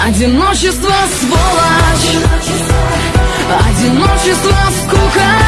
Одиночество сволочь. Одиночество скука.